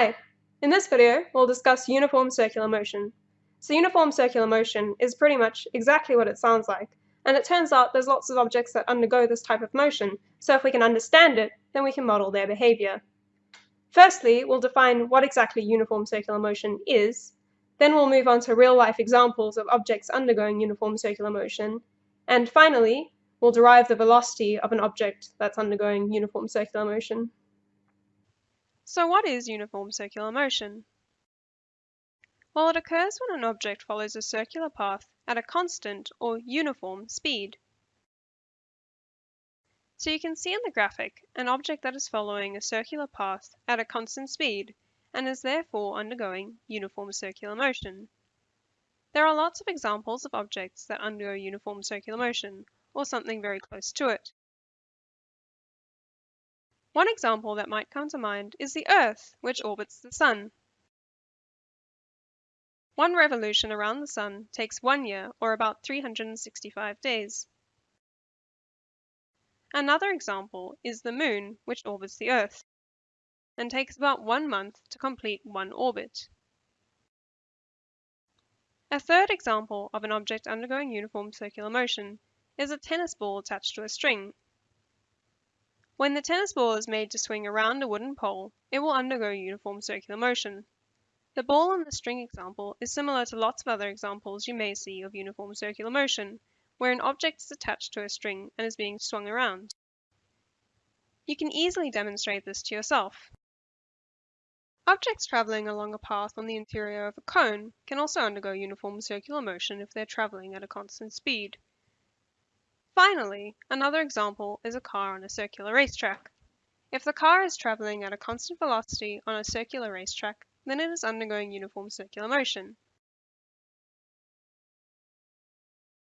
Hi! In this video, we'll discuss uniform circular motion. So uniform circular motion is pretty much exactly what it sounds like, and it turns out there's lots of objects that undergo this type of motion, so if we can understand it, then we can model their behavior. Firstly, we'll define what exactly uniform circular motion is, then we'll move on to real-life examples of objects undergoing uniform circular motion, and finally, we'll derive the velocity of an object that's undergoing uniform circular motion. So what is uniform circular motion? Well, it occurs when an object follows a circular path at a constant or uniform speed. So you can see in the graphic an object that is following a circular path at a constant speed and is therefore undergoing uniform circular motion. There are lots of examples of objects that undergo uniform circular motion, or something very close to it. One example that might come to mind is the Earth, which orbits the Sun. One revolution around the Sun takes one year, or about 365 days. Another example is the Moon, which orbits the Earth, and takes about one month to complete one orbit. A third example of an object undergoing uniform circular motion is a tennis ball attached to a string when the tennis ball is made to swing around a wooden pole, it will undergo uniform circular motion. The ball in the string example is similar to lots of other examples you may see of uniform circular motion, where an object is attached to a string and is being swung around. You can easily demonstrate this to yourself. Objects traveling along a path on the interior of a cone can also undergo uniform circular motion if they're traveling at a constant speed. Finally, another example is a car on a circular racetrack. If the car is traveling at a constant velocity on a circular racetrack, then it is undergoing uniform circular motion.